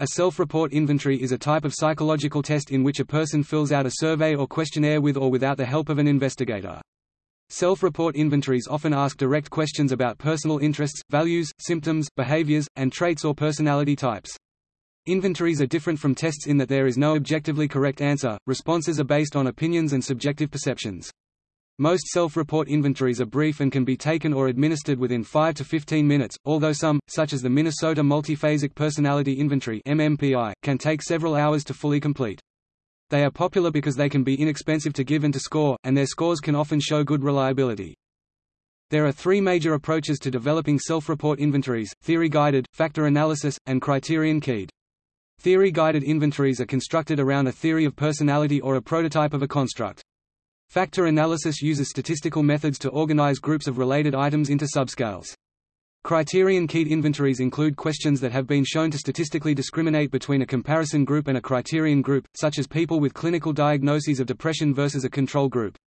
A self-report inventory is a type of psychological test in which a person fills out a survey or questionnaire with or without the help of an investigator. Self-report inventories often ask direct questions about personal interests, values, symptoms, behaviors, and traits or personality types. Inventories are different from tests in that there is no objectively correct answer, responses are based on opinions and subjective perceptions. Most self-report inventories are brief and can be taken or administered within 5 to 15 minutes, although some, such as the Minnesota Multiphasic Personality Inventory MMPI, can take several hours to fully complete. They are popular because they can be inexpensive to give and to score, and their scores can often show good reliability. There are three major approaches to developing self-report inventories, theory-guided, factor analysis, and criterion-keyed. Theory-guided inventories are constructed around a theory of personality or a prototype of a construct. Factor analysis uses statistical methods to organize groups of related items into subscales. Criterion-keyed inventories include questions that have been shown to statistically discriminate between a comparison group and a criterion group, such as people with clinical diagnoses of depression versus a control group.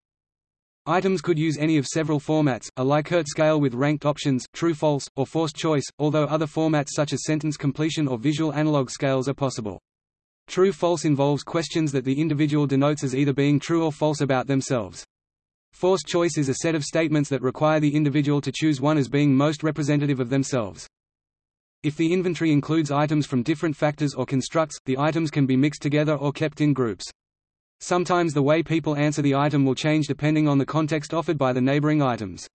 Items could use any of several formats, a Likert scale with ranked options, true-false, or forced choice, although other formats such as sentence completion or visual analog scales are possible. True-false involves questions that the individual denotes as either being true or false about themselves. Forced choice is a set of statements that require the individual to choose one as being most representative of themselves. If the inventory includes items from different factors or constructs, the items can be mixed together or kept in groups. Sometimes the way people answer the item will change depending on the context offered by the neighboring items.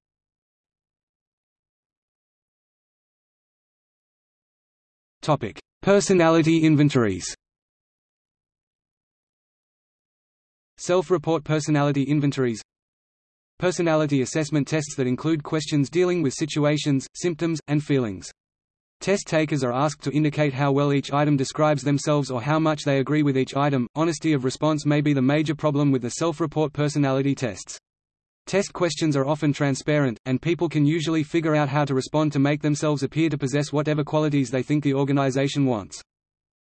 Topic: Personality inventories Self-report personality inventories Personality assessment tests that include questions dealing with situations, symptoms, and feelings. Test takers are asked to indicate how well each item describes themselves or how much they agree with each item. Honesty of response may be the major problem with the self-report personality tests. Test questions are often transparent, and people can usually figure out how to respond to make themselves appear to possess whatever qualities they think the organization wants.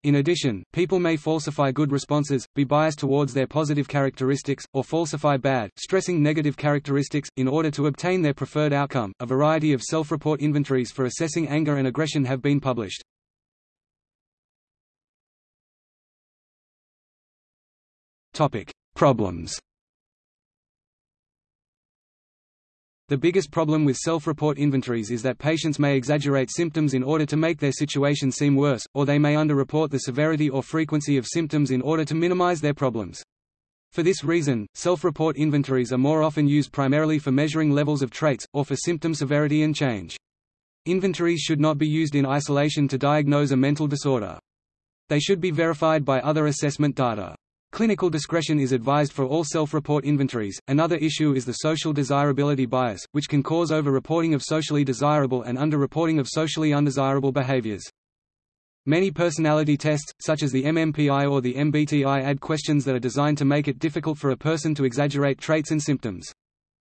In addition, people may falsify good responses, be biased towards their positive characteristics, or falsify bad, stressing negative characteristics, in order to obtain their preferred outcome. A variety of self-report inventories for assessing anger and aggression have been published. Topic: Problems. The biggest problem with self-report inventories is that patients may exaggerate symptoms in order to make their situation seem worse, or they may underreport the severity or frequency of symptoms in order to minimize their problems. For this reason, self-report inventories are more often used primarily for measuring levels of traits, or for symptom severity and change. Inventories should not be used in isolation to diagnose a mental disorder. They should be verified by other assessment data. Clinical discretion is advised for all self-report inventories. Another issue is the social desirability bias, which can cause over-reporting of socially desirable and under-reporting of socially undesirable behaviors. Many personality tests, such as the MMPI or the MBTI add questions that are designed to make it difficult for a person to exaggerate traits and symptoms.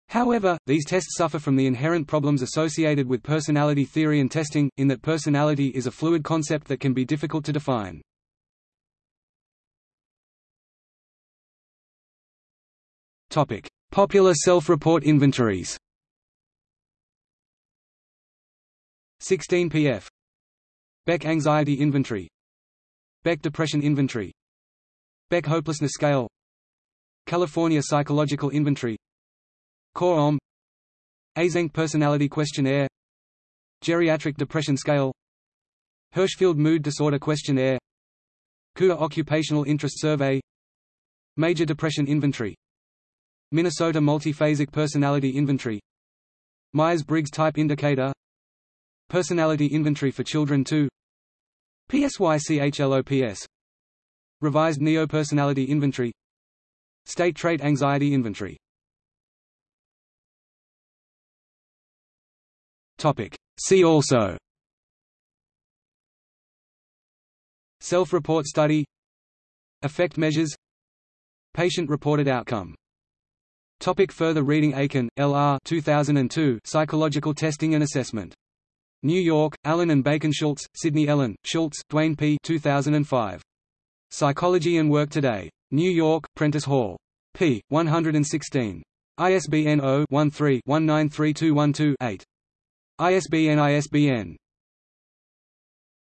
However, these tests suffer from the inherent problems associated with personality theory and testing, in that personality is a fluid concept that can be difficult to define. Topic: Popular self-report inventories. 16 PF Beck Anxiety Inventory. Beck Depression Inventory. Beck Hopelessness Scale. California Psychological Inventory. CORE-OM Eysenck Personality Questionnaire. Geriatric Depression Scale. Hirschfeld Mood Disorder Questionnaire. Kuder Occupational Interest Survey. Major Depression Inventory Minnesota Multiphasic Personality Inventory. Myers-Briggs Type Indicator. Personality Inventory for Children 2 PSYCHLOPS Revised Neo-Personality Inventory. State Trait Anxiety Inventory. See also. Self-report study. Effect measures. Patient-reported outcome Topic further reading Aiken, L.R. 2002 Psychological Testing and Assessment. New York, Allyn and Bacon Schultz, Sydney Ellen, Schultz, Duane P. 2005. Psychology and Work Today. New York, Prentice Hall. p. 116. ISBN 0-13-193212-8. ISBN ISBN